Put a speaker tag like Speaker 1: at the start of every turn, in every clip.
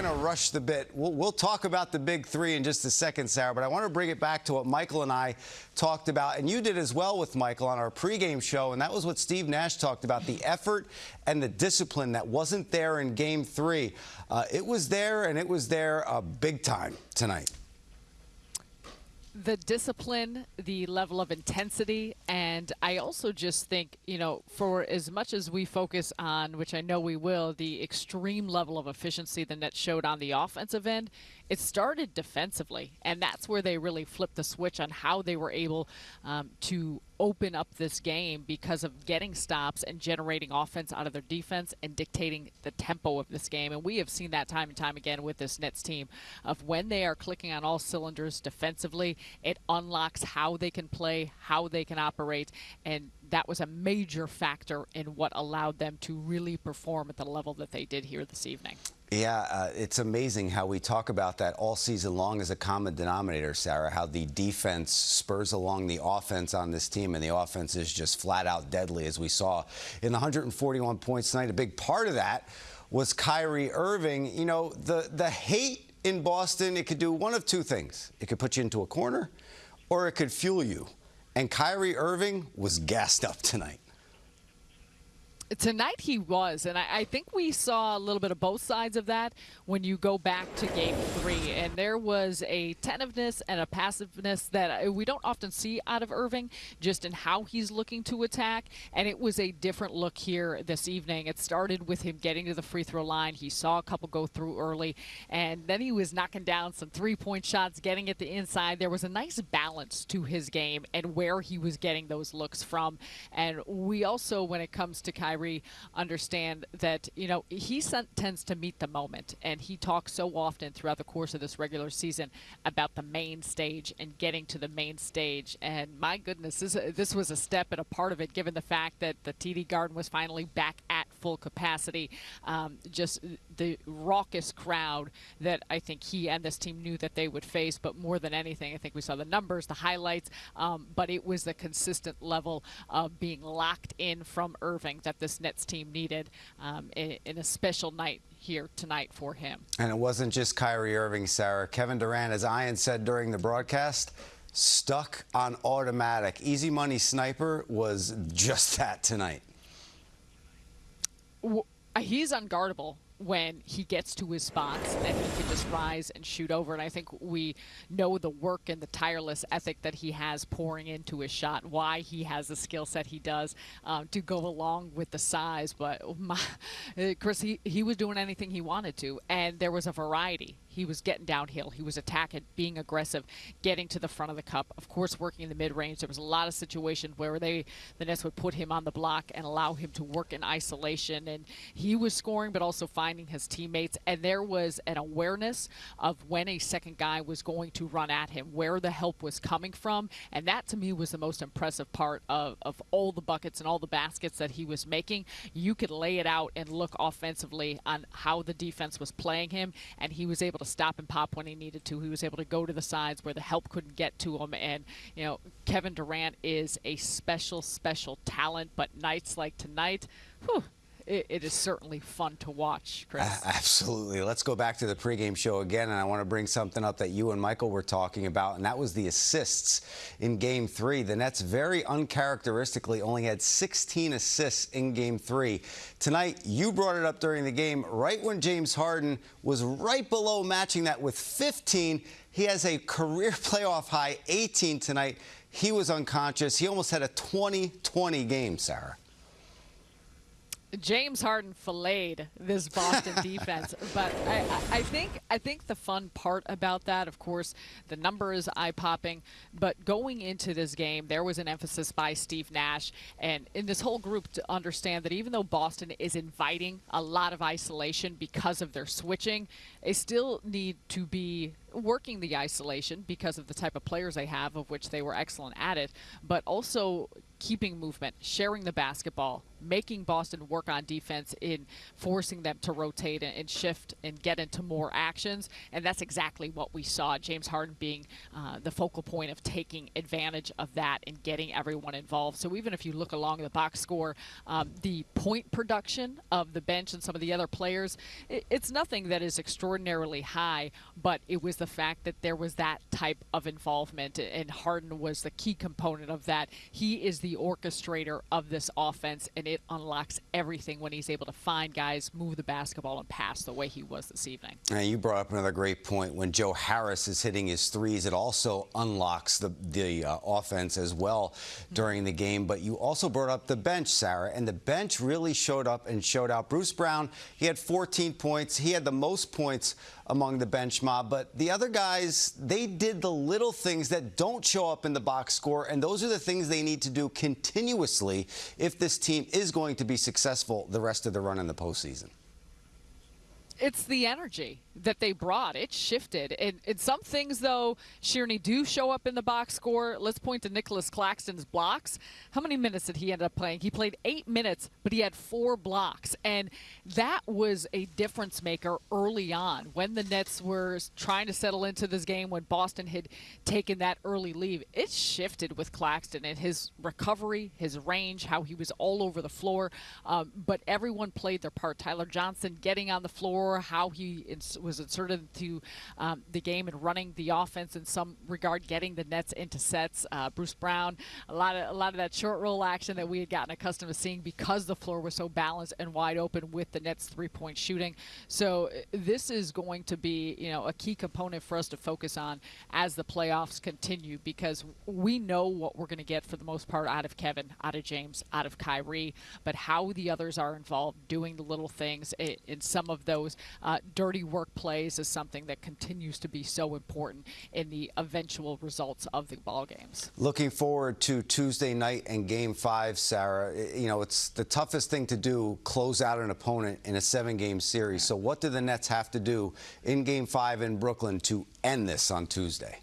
Speaker 1: going to rush the bit. We'll, we'll, talk about the big three in just a second, Sarah, but I want to bring it back to what Michael and I talked about, and you did as well with Michael on our pregame show, and that was what Steve Nash talked about, the effort and the discipline that wasn't there in game three. Uh, it was there, and it was there uh, big time tonight
Speaker 2: the discipline, the level of intensity, and I also just think, you know, for as much as we focus on, which I know we will, the extreme level of efficiency the Nets showed on the offensive end, it started defensively, and that's where they really flipped the switch on how they were able um, to open up this game because of getting stops and generating offense out of their defense and dictating the tempo of this game. And we have seen that time and time again with this Nets team of when they are clicking on all cylinders defensively, it unlocks how they can play, how they can operate, and that was a major factor in what allowed them to really perform at the level that they did here this evening.
Speaker 1: Yeah, uh, it's amazing how we talk about that all season long as a common denominator, Sarah, how the defense spurs along the offense on this team, and the offense is just flat out deadly, as we saw in the 141 points tonight. A big part of that was Kyrie Irving. You know, the, the hate in Boston, it could do one of two things. It could put you into a corner, or it could fuel you. And Kyrie Irving was gassed up tonight.
Speaker 2: Tonight he was, and I, I, think we saw a little bit of both sides of that when you go back to game three. And there was a tentiveness and a passiveness that we don't often see out of Irving, just in how he's looking to attack. And it was a different look here this evening. It started with him getting to the free throw line. He saw a couple go through early, and then he was knocking down some three point shots, getting at the inside. There was a nice balance to his game and where he was getting those looks from. And we also, when it comes to Kyrie, Kyrie understand that, you know, he tends to meet the moment, and he talks so often throughout the course of this regular season about the main stage and getting to the main stage. And my goodness, this, this was a step and a part of it, given the fact that the TD Garden was finally back full capacity. Um, just the raucous crowd that I think he and this team knew that they would face. But more than anything, I think we saw the numbers, the highlights, um, but it was the consistent level of being locked in from Irving that this Nets team needed um, in, in a special night here tonight for him.
Speaker 1: And it wasn't just Kyrie Irving, Sarah. Kevin Durant, as Ian said during the broadcast, stuck on automatic. Easy money sniper was just that tonight.
Speaker 2: He's unguardable when he gets to his spots and he can just rise and shoot over. And I think we know the work and the tireless ethic that he has pouring into his shot, why he has the skill set he does um, to go along with the size. But my, Chris, he, he was doing anything he wanted to, and there was a variety he was getting downhill. He was attacking, being aggressive, getting to the front of the cup. Of course, working in the mid-range. There was a lot of situations where they, the Nets would put him on the block and allow him to work in isolation. And he was scoring, but also finding his teammates. And there was an awareness of when a second guy was going to run at him, where the help was coming from. And that, to me, was the most impressive part of, of all the buckets and all the baskets that he was making. You could lay it out and look offensively on how the defense was playing him, and he was able to stop and pop when he needed to. He was able to go to the sides where the help couldn't get to him. And, you know, Kevin Durant is a special, special talent. But nights like tonight, whew, it, it is certainly fun to watch, Chris.
Speaker 1: Uh, absolutely. Let's go back to the pregame show again, and I want to bring something up that you and Michael were talking about, and that was the assists in Game 3. The Nets very uncharacteristically only had 16 assists in Game 3. Tonight, you brought it up during the game, right when James Harden was right below matching that with 15. He has a career playoff high 18 tonight. He was unconscious. He almost had a 20-20 game, Sarah.
Speaker 2: James Harden filleted this Boston defense, but I, I, think I think the fun part about that, of course, the number is eye-popping. But going into this game, there was an emphasis by Steve Nash and in this whole group to understand that even though Boston is inviting a lot of isolation because of their switching, they still need to be working the isolation because of the type of players they have, of which they were excellent at it, but also keeping movement, sharing the basketball, making Boston work on defense in forcing them to rotate and shift and get into more actions. And that's exactly what we saw. James Harden being uh, the focal point of taking advantage of that and getting everyone involved. So even if you look along the box score, um, the point production of the bench and some of the other players, it, it's nothing that is extraordinarily high, but it was the fact that there was that type of involvement, and Harden was the key component of that. He is the orchestrator of this offense, and it unlocks everything when he's able to find guys, move the basketball, and pass the way he was this evening.
Speaker 1: And you brought up another great point. When Joe Harris is hitting his threes, it also unlocks the, the uh, offense as well during the game. But you also brought up the bench, Sarah, and the bench really showed up and showed out. Bruce Brown, he had 14 points. He had the most points among the bench mob. But the other guys, they did the little things that don't show up in the box score, and those are the things they need to do continuously if this team is going to be successful the rest of the run in the postseason
Speaker 2: it's the energy that they brought. It shifted. And, and some things, though, Shearney, do show up in the box score. Let's point to Nicolas Claxton's blocks. How many minutes did he end up playing? He played eight minutes, but he had four blocks. And that was a difference maker early on when the Nets were trying to settle into this game, when Boston had taken that early lead. It shifted with Claxton and his recovery, his range, how he was all over the floor. Um, but everyone played their part. Tyler Johnson getting on the floor, how he ins- was inserted into um, the game and running the offense in some regard, getting the Nets into sets. Uh, Bruce Brown, a lot of a lot of that short roll action that we had gotten accustomed to seeing because the floor was so balanced and wide open with the Nets three-point shooting. So uh, this is going to be, you know, a key component for us to focus on as the playoffs continue because we know what we're going to get for the most part out of Kevin, out of James, out of Kyrie, but how the others are involved doing the little things in some of those uh, dirty work plays is something that continues to be so important in the eventual results of the ball games.
Speaker 1: Looking forward to Tuesday night and Game Five, Sarah. You know, it's the toughest thing to do: close out an opponent in a seven-game series. So, what do the Nets have to do in Game Five in Brooklyn to end this on Tuesday?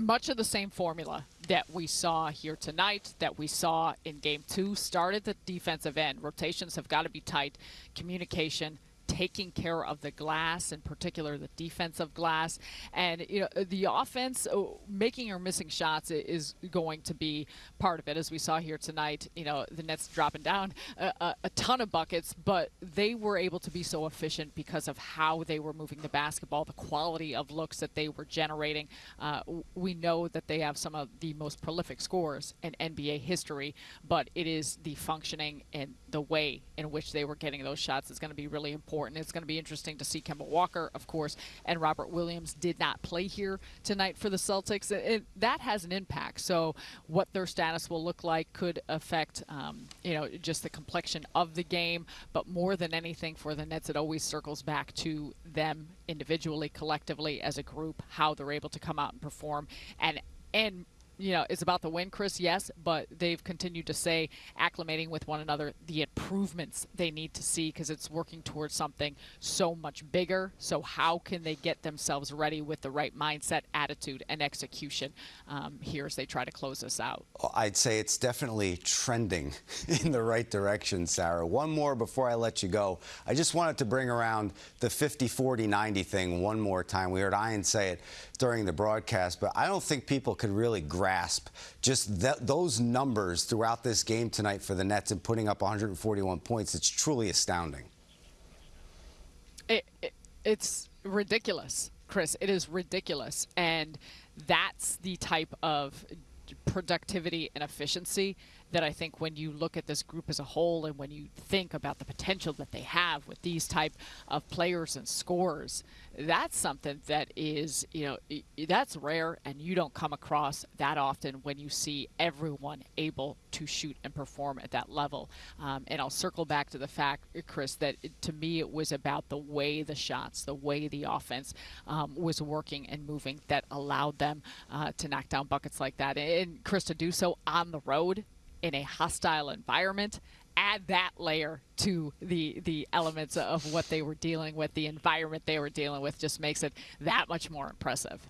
Speaker 2: much of the same formula that we saw here tonight, that we saw in game two, started the defensive end. Rotations have got to be tight, communication, taking care of the glass, in particular the defensive glass. And you know, the offense oh, making or missing shots is going to be part of it, as we saw here tonight. You know, the Nets dropping down a, a, a ton of buckets, but they were able to be so efficient because of how they were moving the basketball, the quality of looks that they were generating. Uh, we know that they have some of the most prolific scores in NBA history, but it is the functioning and the way in which they were getting those shots is going to be really important important. It's going to be interesting to see Kemba Walker, of course, and Robert Williams did not play here tonight for the Celtics. It, it, that has an impact. So what their status will look like could affect, um, you know, just the complexion of the game. But more than anything for the Nets, it always circles back to them individually, collectively, as a group, how they're able to come out and perform, and and you know, it's about the win, Chris, yes, but they've continued to say, acclimating with one another, the improvements they need to see because it's working towards something so much bigger. So, how can they get themselves ready with the right mindset, attitude, and execution um, here as they try to close this out?
Speaker 1: I'd say it's definitely trending in the right direction, Sarah. One more before I let you go. I just wanted to bring around the 50 40 90 thing one more time. We heard Ian say it during the broadcast, but I don't think people could really grasp grasp just th those numbers throughout this game tonight for the Nets and putting up 141 points. It's truly astounding.
Speaker 2: It, it, it's ridiculous, Chris. It is ridiculous. And that's the type of productivity and efficiency that I think when you look at this group as a whole and when you think about the potential that they have with these type of players and scores, that's something that is, you know, that's rare and you don't come across that often when you see everyone able to shoot and perform at that level. Um, and I'll circle back to the fact, Chris, that to me it was about the way the shots, the way the offense um, was working and moving that allowed them uh, to knock down buckets like that. And Chris, to do so on the road in a hostile environment add that layer to the the elements of what they were dealing with the environment they were dealing with just makes it that much more impressive